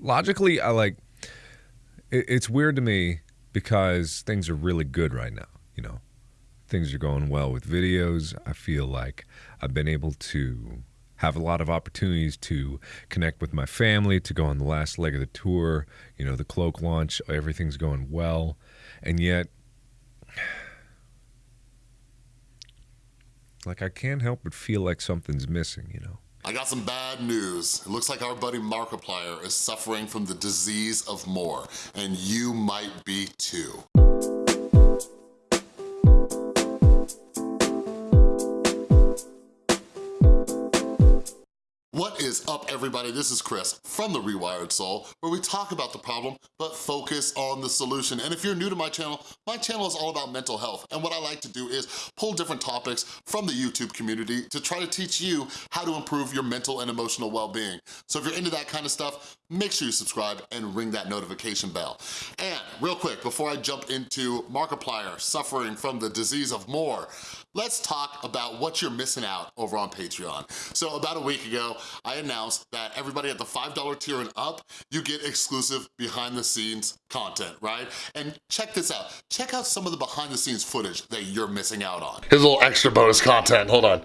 Logically, I like it, it's weird to me because things are really good right now, you know. Things are going well with videos. I feel like I've been able to have a lot of opportunities to connect with my family, to go on the last leg of the tour, you know, the cloak launch, everything's going well. And yet like I can't help but feel like something's missing, you know. I got some bad news. It looks like our buddy Markiplier is suffering from the disease of more, and you might be too. Is up, everybody? This is Chris from The Rewired Soul, where we talk about the problem, but focus on the solution. And if you're new to my channel, my channel is all about mental health. And what I like to do is pull different topics from the YouTube community to try to teach you how to improve your mental and emotional well-being. So if you're into that kind of stuff, make sure you subscribe and ring that notification bell. And real quick, before I jump into Markiplier suffering from the disease of more, let's talk about what you're missing out over on Patreon. So about a week ago, I announced that everybody at the $5 tier and up, you get exclusive behind the scenes content, right? And check this out. Check out some of the behind the scenes footage that you're missing out on. Here's a little extra bonus content, hold on.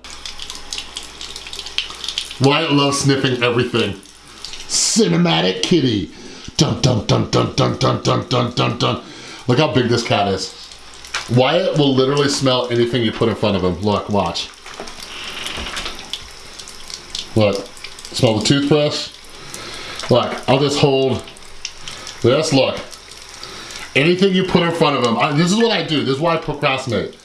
Wyatt loves sniffing everything. Cinematic kitty. Dun dun dun dun dun dun dun dun dun dun. Look how big this cat is. Wyatt will literally smell anything you put in front of him. Look, watch. Look, smell the toothbrush. Look, I'll just hold this, look. Anything you put in front of him, I, this is what I do, this is why I procrastinate.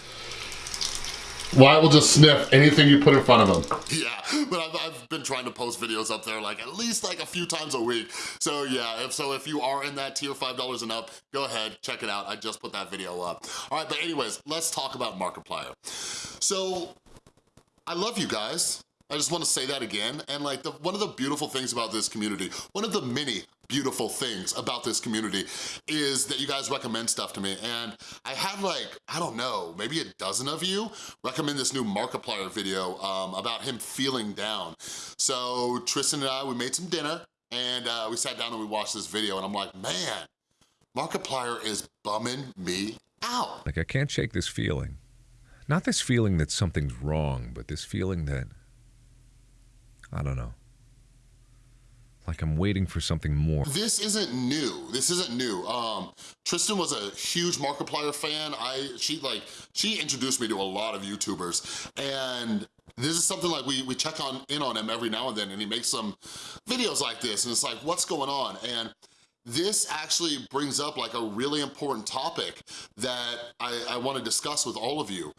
Wyatt will just sniff anything you put in front of him. Yeah, but I've, I've, been trying to post videos up there like at least like a few times a week. So yeah, if so if you are in that tier $5 and up, go ahead, check it out. I just put that video up. All right, but anyways, let's talk about Markiplier. So, I love you guys. I just wanna say that again. And like, the, one of the beautiful things about this community, one of the many beautiful things about this community is that you guys recommend stuff to me. And I had like, I don't know, maybe a dozen of you recommend this new Markiplier video um, about him feeling down. So Tristan and I, we made some dinner and uh, we sat down and we watched this video and I'm like, man, Markiplier is bumming me out. Like I can't shake this feeling. Not this feeling that something's wrong, but this feeling that I don't know. Like I'm waiting for something more. This isn't new. This isn't new. Um, Tristan was a huge Markiplier fan. I she like she introduced me to a lot of YouTubers, and this is something like we we check on in on him every now and then, and he makes some videos like this, and it's like, what's going on? And this actually brings up like a really important topic that I, I wanna discuss with all of you.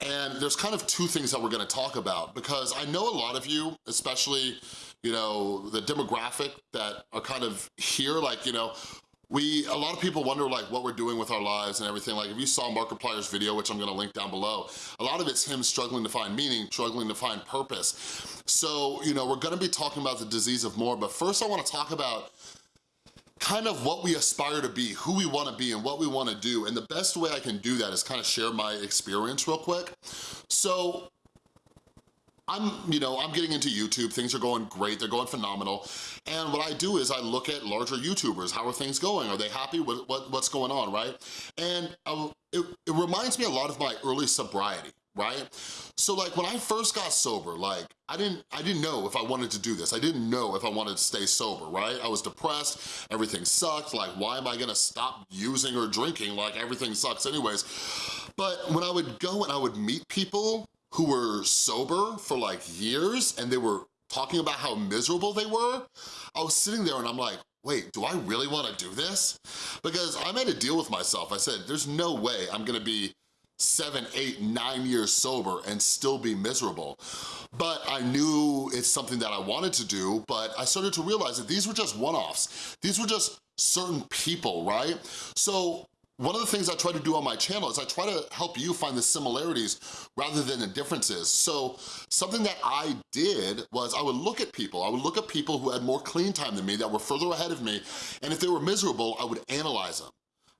And there's kind of two things that we're gonna talk about because I know a lot of you, especially, you know, the demographic that are kind of here, like, you know, we, a lot of people wonder like what we're doing with our lives and everything. Like if you saw Markiplier's video, which I'm gonna link down below, a lot of it's him struggling to find meaning, struggling to find purpose. So, you know, we're gonna be talking about the disease of more, but first I wanna talk about kind of what we aspire to be, who we wanna be and what we wanna do. And the best way I can do that is kind of share my experience real quick. So I'm, you know, I'm getting into YouTube, things are going great, they're going phenomenal. And what I do is I look at larger YouTubers, how are things going? Are they happy with what, what's going on, right? And uh, it, it reminds me a lot of my early sobriety, right? So like when I first got sober, like I didn't, I didn't know if I wanted to do this. I didn't know if I wanted to stay sober, right? I was depressed, everything sucked, like why am I gonna stop using or drinking? Like everything sucks anyways. But when I would go and I would meet people who were sober for like years and they were talking about how miserable they were, I was sitting there and I'm like, wait, do I really wanna do this? Because I made a deal with myself. I said, there's no way I'm gonna be seven, eight, nine years sober and still be miserable. But I knew it's something that I wanted to do, but I started to realize that these were just one-offs. These were just certain people, right? So one of the things I try to do on my channel is I try to help you find the similarities rather than the differences. So something that I did was I would look at people, I would look at people who had more clean time than me, that were further ahead of me, and if they were miserable, I would analyze them.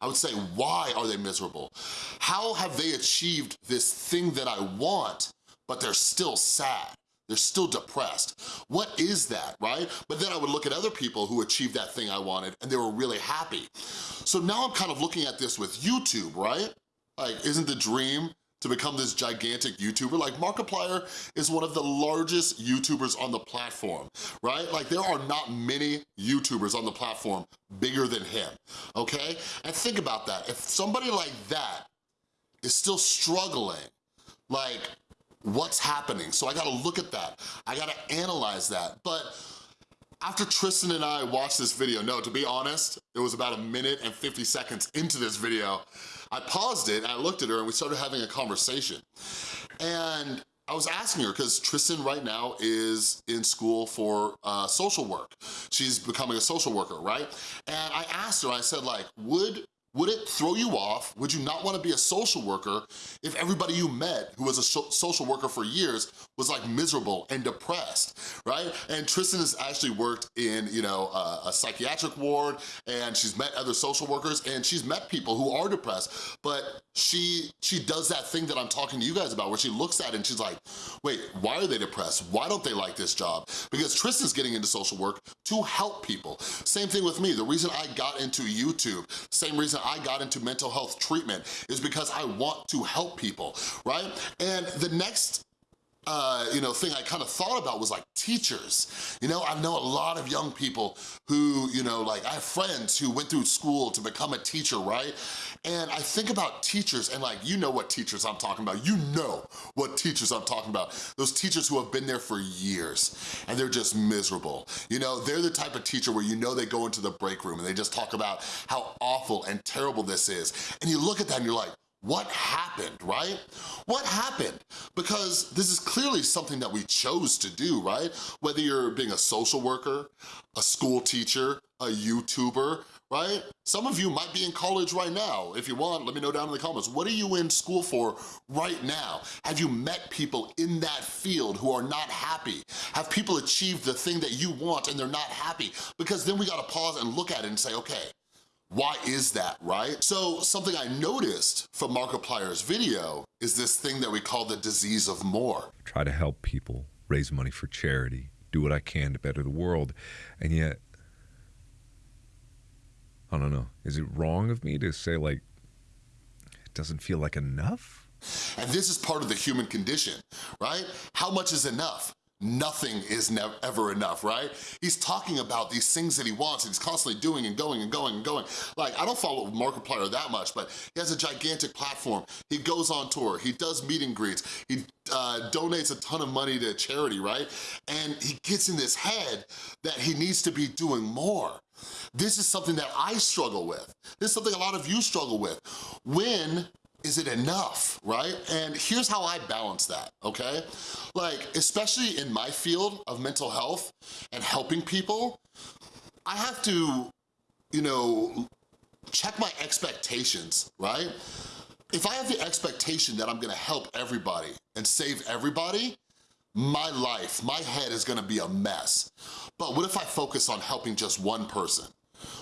I would say, why are they miserable? How have they achieved this thing that I want, but they're still sad? they're still depressed. What is that, right? But then I would look at other people who achieved that thing I wanted and they were really happy. So now I'm kind of looking at this with YouTube, right? Like, isn't the dream to become this gigantic YouTuber. Like Markiplier is one of the largest YouTubers on the platform, right? Like there are not many YouTubers on the platform bigger than him, okay? And think about that. If somebody like that is still struggling, like what's happening? So I gotta look at that. I gotta analyze that. But after Tristan and I watched this video, no, to be honest, it was about a minute and 50 seconds into this video, I paused it and I looked at her and we started having a conversation. And I was asking her, because Tristan right now is in school for uh, social work. She's becoming a social worker, right? And I asked her, I said like, would would it throw you off? Would you not wanna be a social worker if everybody you met who was a social worker for years was like miserable and depressed, right? And Tristan has actually worked in, you know, a, a psychiatric ward and she's met other social workers and she's met people who are depressed, but she she does that thing that I'm talking to you guys about where she looks at it and she's like, wait, why are they depressed? Why don't they like this job? Because Tristan's getting into social work to help people. Same thing with me. The reason I got into YouTube, same reason I got into mental health treatment is because I want to help people, right? And the next uh, you know, thing I kind of thought about was like teachers. You know, I know a lot of young people who, you know, like I have friends who went through school to become a teacher, right? And I think about teachers and like, you know what teachers I'm talking about. You know what teachers I'm talking about. Those teachers who have been there for years and they're just miserable. You know, they're the type of teacher where you know they go into the break room and they just talk about how awful and terrible this is. And you look at that and you're like, what happened, right? What happened? Because this is clearly something that we chose to do, right? Whether you're being a social worker, a school teacher, a YouTuber, right? Some of you might be in college right now. If you want, let me know down in the comments. What are you in school for right now? Have you met people in that field who are not happy? Have people achieved the thing that you want and they're not happy? Because then we gotta pause and look at it and say, okay, why is that, right? So something I noticed from Markiplier's video is this thing that we call the disease of more. Try to help people, raise money for charity, do what I can to better the world, and yet, I don't know, is it wrong of me to say like, it doesn't feel like enough? And this is part of the human condition, right? How much is enough? Nothing is never ever enough, right? He's talking about these things that he wants and he's constantly doing and going and going and going. Like, I don't follow Markiplier that much, but he has a gigantic platform. He goes on tour, he does meet and greets, he uh, donates a ton of money to charity, right? And he gets in this head that he needs to be doing more. This is something that I struggle with. This is something a lot of you struggle with. When is it enough, right? And here's how I balance that, okay? Like, especially in my field of mental health and helping people, I have to, you know, check my expectations, right? If I have the expectation that I'm gonna help everybody and save everybody, my life, my head is gonna be a mess. But what if I focus on helping just one person?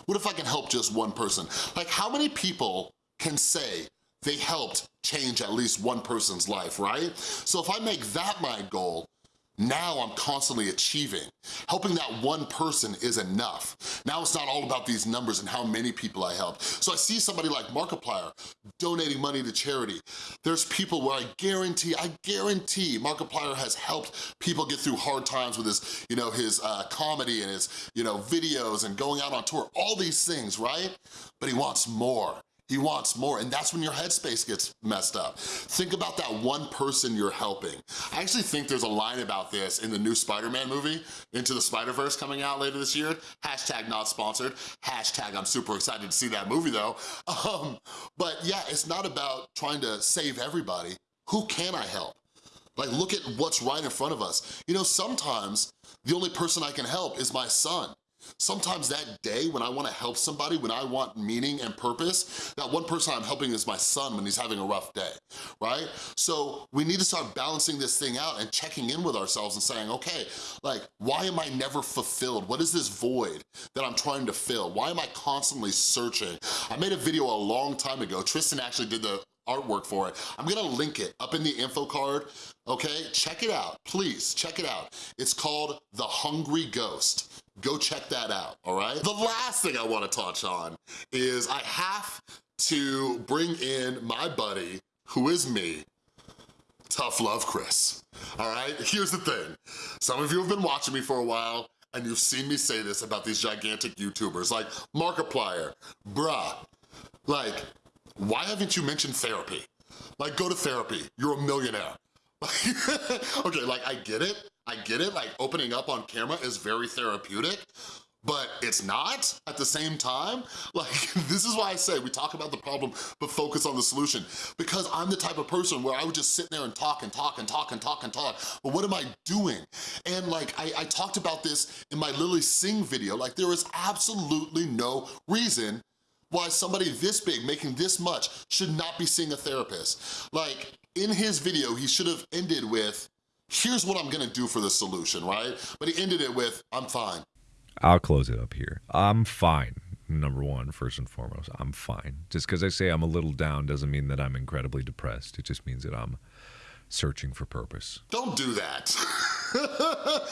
What if I can help just one person? Like how many people can say, they helped change at least one person's life, right? So if I make that my goal, now I'm constantly achieving. Helping that one person is enough. Now it's not all about these numbers and how many people I help. So I see somebody like Markiplier donating money to charity. There's people where I guarantee, I guarantee Markiplier has helped people get through hard times with his, you know, his uh, comedy and his, you know, videos and going out on tour, all these things, right? But he wants more. He wants more, and that's when your headspace gets messed up. Think about that one person you're helping. I actually think there's a line about this in the new Spider-Man movie, Into the Spider-Verse coming out later this year. Hashtag not sponsored. Hashtag I'm super excited to see that movie though. Um, but yeah, it's not about trying to save everybody. Who can I help? Like, look at what's right in front of us. You know, sometimes the only person I can help is my son. Sometimes that day when I wanna help somebody, when I want meaning and purpose, that one person I'm helping is my son when he's having a rough day, right? So we need to start balancing this thing out and checking in with ourselves and saying, okay, like, why am I never fulfilled? What is this void that I'm trying to fill? Why am I constantly searching? I made a video a long time ago. Tristan actually did the artwork for it. I'm gonna link it up in the info card, okay? Check it out, please, check it out. It's called The Hungry Ghost. Go check that out, all right? The last thing I wanna touch on is I have to bring in my buddy, who is me, Tough Love Chris, all right? Here's the thing. Some of you have been watching me for a while and you've seen me say this about these gigantic YouTubers like Markiplier, bruh, like, why haven't you mentioned therapy? Like, go to therapy, you're a millionaire. okay, like, I get it, I get it, like, opening up on camera is very therapeutic, but it's not at the same time. Like, this is why I say we talk about the problem, but focus on the solution. Because I'm the type of person where I would just sit there and talk and talk and talk and talk and talk, but what am I doing? And like, I, I talked about this in my Lilly Singh video, like there is absolutely no reason why somebody this big, making this much, should not be seeing a therapist. Like, in his video, he should have ended with, here's what I'm gonna do for the solution, right? But he ended it with, I'm fine. I'll close it up here. I'm fine. Number one, first and foremost, I'm fine. Just because I say I'm a little down doesn't mean that I'm incredibly depressed. It just means that I'm searching for purpose. Don't do that.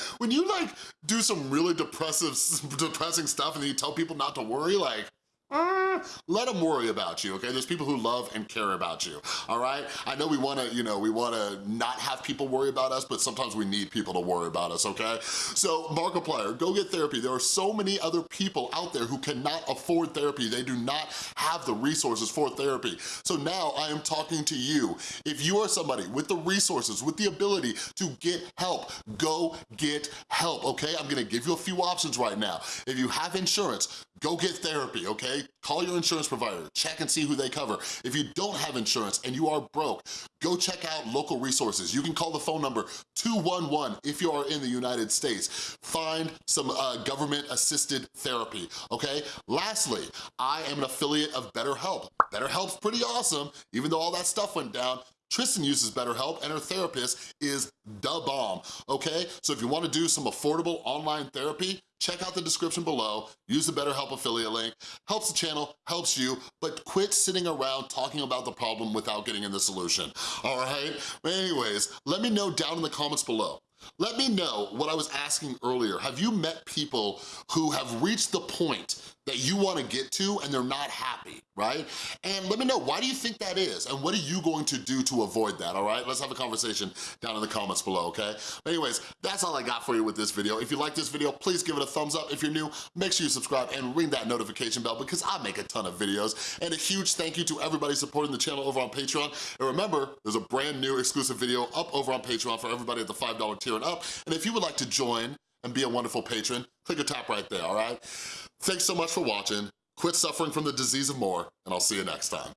when you like do some really depressive, depressing stuff and then you tell people not to worry, like, uh, let them worry about you, okay? There's people who love and care about you, all right? I know we wanna, you know, we wanna not have people worry about us, but sometimes we need people to worry about us, okay? So Markiplier, go get therapy. There are so many other people out there who cannot afford therapy. They do not have the resources for therapy. So now I am talking to you. If you are somebody with the resources, with the ability to get help, go get help, okay? I'm gonna give you a few options right now. If you have insurance, go get therapy, okay? Call your insurance provider, check and see who they cover. If you don't have insurance and you are broke, go check out local resources. You can call the phone number 211 if you are in the United States. Find some uh, government-assisted therapy, okay? Lastly, I am an affiliate of BetterHelp. BetterHelp's pretty awesome, even though all that stuff went down. Tristan uses BetterHelp and her therapist is the bomb, okay? So if you wanna do some affordable online therapy, check out the description below, use the BetterHelp affiliate link, helps the channel, helps you, but quit sitting around talking about the problem without getting in the solution, all right? Anyways, let me know down in the comments below. Let me know what I was asking earlier. Have you met people who have reached the point that you wanna get to and they're not happy, right? And let me know, why do you think that is? And what are you going to do to avoid that, all right? Let's have a conversation down in the comments below, okay? Anyways, that's all I got for you with this video. If you like this video, please give it a thumbs up. If you're new, make sure you subscribe and ring that notification bell because I make a ton of videos. And a huge thank you to everybody supporting the channel over on Patreon. And remember, there's a brand new exclusive video up over on Patreon for everybody at the $5 tier and up. And if you would like to join and be a wonderful patron, click or tap right there, all right? Thanks so much for watching. Quit suffering from the disease of more, and I'll see you next time.